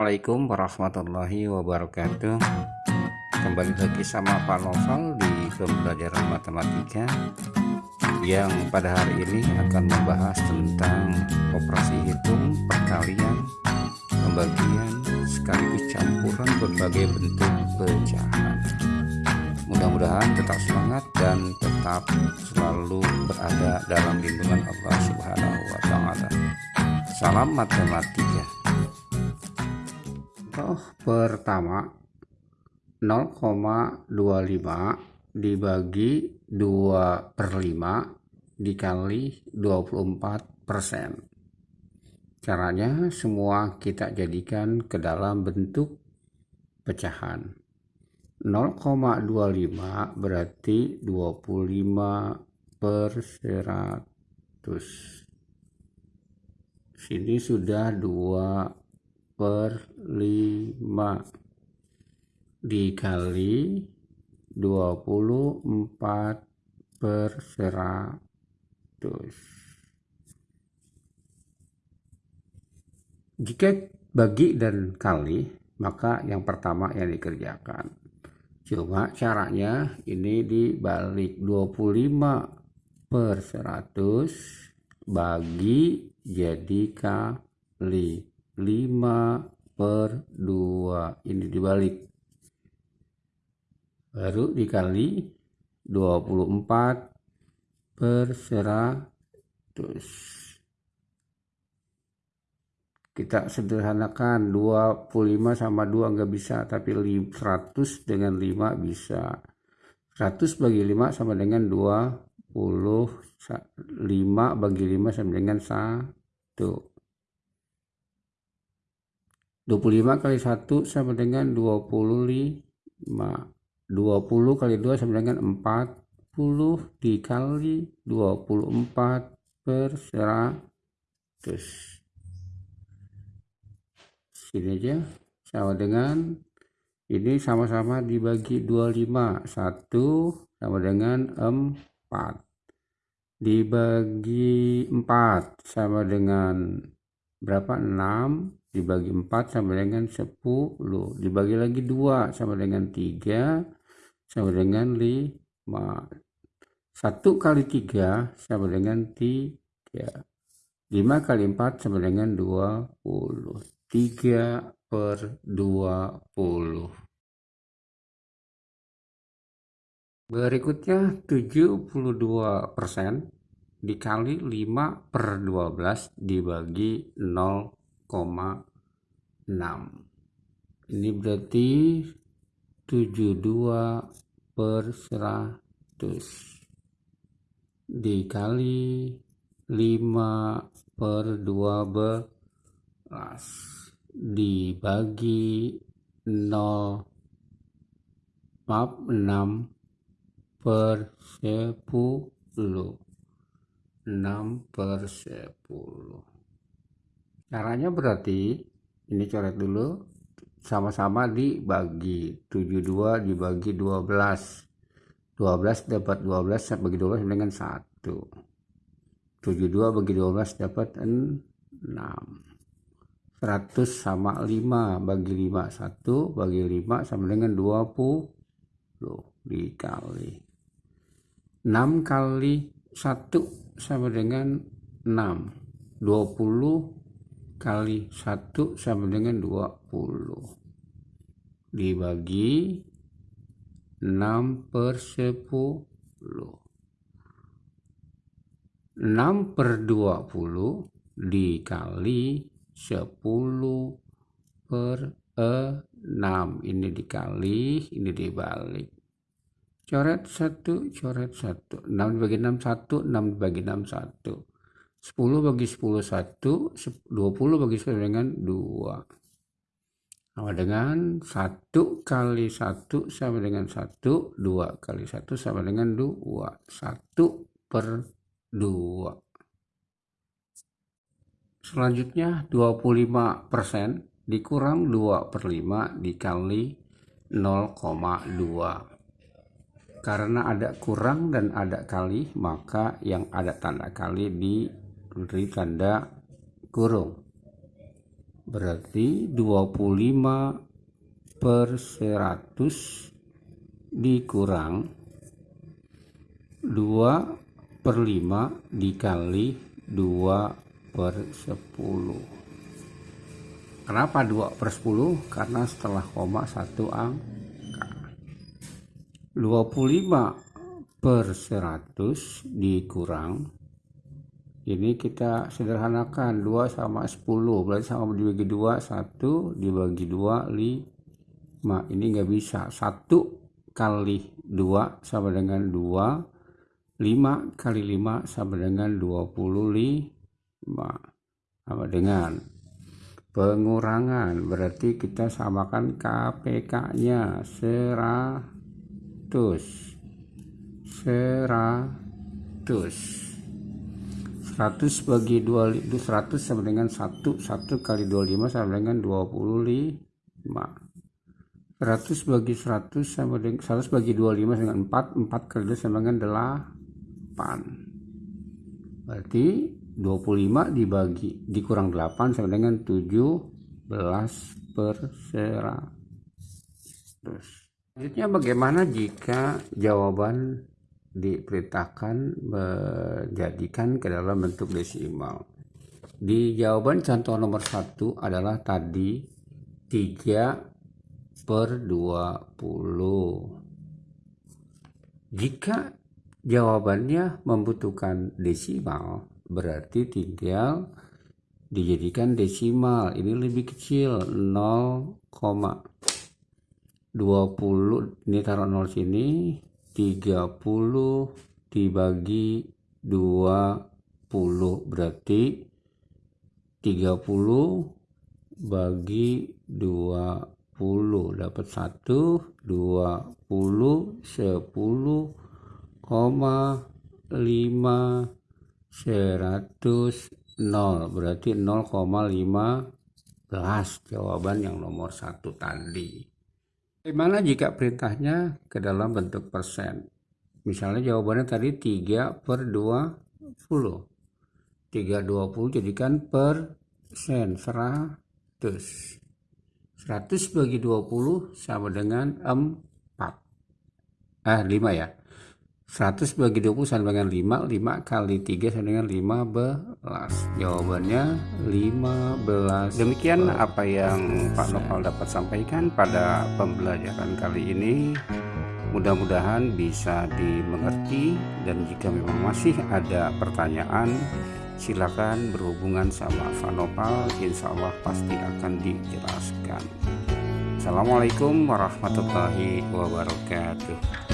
Assalamualaikum warahmatullahi wabarakatuh Kembali lagi sama Pak Novel di pembelajaran matematika Yang pada hari ini akan membahas tentang operasi hitung, perkalian, pembagian, sekaligus campuran berbagai bentuk pecahan Mudah-mudahan tetap semangat dan tetap selalu berada dalam lindungan Allah Subhanahu wa Ta'ala. Salam matematika. Pertama 0,25 dibagi 2 per 5 dikali 24 persen. Caranya semua kita jadikan ke dalam bentuk pecahan. 0,25 berarti 25 per 100 sini sudah 2 per 5 dikali 24 per 100 jika bagi dan kali maka yang pertama yang dikerjakan. Cuma caranya ini dibalik 25 per 100 bagi jadi kali 5 per 2. Ini dibalik. Baru dikali 24 per 100 kita sederhanakan 25 sama 2 nggak bisa tapi 100 dengan 5 bisa 100 bagi 5 sama dengan 20 5 bagi 5 sama dengan 1 25 kali 1 sama dengan 25 20 kali 2 sama dengan 40 dikali 24 per 100 sini aja sama dengan ini sama-sama dibagi 25 1 sama dengan 4 dibagi 4 sama dengan berapa? 6 dibagi 4 sama dengan 10 dibagi lagi 2 sama dengan 3 sama dengan 5 1 kali 3 sama dengan 3 5 kali 4 sama dengan 20 3 per 20 berikutnya 72 persen dikali 5 per 12 dibagi 0,6 ini berarti 72 per 100 dikali 5 per 12 dibagi 0 maaf 6 per 10 6 per 10 caranya berarti ini coret dulu sama-sama dibagi. 72 dibagi 12 12 dapat 12 bagi 12 dengan 1 72 bagi 12 dapat 6 100 sama 5 bagi 5 1 bagi 5 sama dengan 20 dikali. 6 kali 1 sama dengan 6 20 kali 1 sama dengan 20 dibagi 6 per 10 6 per 20 dikali 10 per 6 ini dikali ini dibalik. Coret 1 coret 1 6 dibagi 6 1 6 dibagi 6 1 10 bagi 10 1 20 bagi 10 dengan 2 sama dengan 1 kali 1 sama dengan 1 2 kali 1 sama dengan 2 1 per 2 Selanjutnya 25% dikurang 2 per 5 dikali 0,2 karena ada kurang dan ada kali maka yang ada tanda kali diberi tanda kurung. Berarti 25 per 100 dikurang 2 per 5 dikali 2 per 10 kenapa 2 per 10 karena setelah koma satu angka. 25 per 100 dikurang ini kita sederhanakan 2 sama 10 berarti sama dibagi 2 1 dibagi 2 5 ini nggak bisa. 1 kali 2 sama dengan 2 5 kali 5 sama dengan 25 sama dengan? Pengurangan. Berarti kita samakan KPK nya 100 100 100 bagi 2 100 sama dengan 1 1 kali 25 sama dengan 25 100 bagi 100 sama dengan 100 bagi 25 dengan 4 4 kali 2 sama dengan 8 berarti 25 dibagi dikurang 8 sama dengan 17 per 100 selanjutnya bagaimana jika jawaban diperintahkan menjadikan ke dalam bentuk desimal. Di jawaban contoh nomor satu adalah tadi 3 per 20. Jika jawabannya membutuhkan desimal, berarti tinggal dijadikan desimal. Ini lebih kecil 0,20 ini taruh 0 sini 30 dibagi 20 berarti 30 bagi 20 dapat 1 20 10 koma 5 100 0 berarti 0,15 jawaban yang nomor satu tadi Bagaimana jika perintahnya ke dalam bentuk persen? Misalnya jawabannya tadi 3 per 20. 3 20 jadikan persen 100. 100 bagi 20 sama dengan 4. Eh 5 ya. 100 bagi 20 sama dengan 5 5 kali 3 sama dengan 15 jawabannya 15 demikian apa yang Pak Nopal dapat sampaikan pada pembelajaran kali ini. Mudah-mudahan bisa dimengerti dan jika memang masih ada pertanyaan silakan berhubungan sama Pak Nopal. Insya Allah pasti akan dijelaskan. Assalamualaikum warahmatullahi wabarakatuh